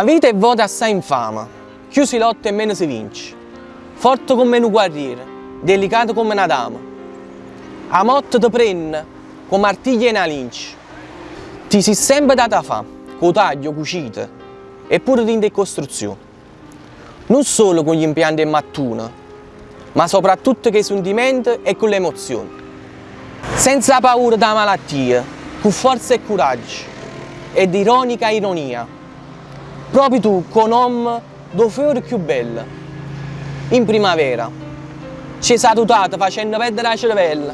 Vita è vota assai infama, più si lotta e meno si vince. Forte come un guerriero, delicato come una dama. A morte ti prende come artiglia in una lince. Ti si sempre data fa, con taglio, cucita, eppure in decostruzione. Non solo con gli impianti in mattuna, ma soprattutto con i sentimenti e con le emozioni. Senza paura della malattia, con forza e coraggio, ed ironica ironia. Proprio tu, con nome do fiore più bello. In primavera, ci salutate facendo perdere la cervella.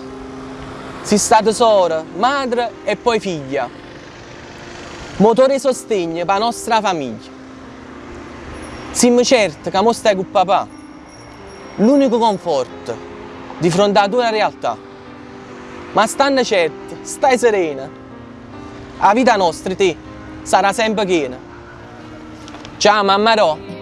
Si state sora, madre e poi figlia. Motore sostegno per la nostra famiglia. Siamo certi che mo stai con papà. L'unico conforto di fronte a tua realtà. Ma stanno certi, stai serena. La vita nostra, te, sarà sempre piena. Ciao mamma Ro.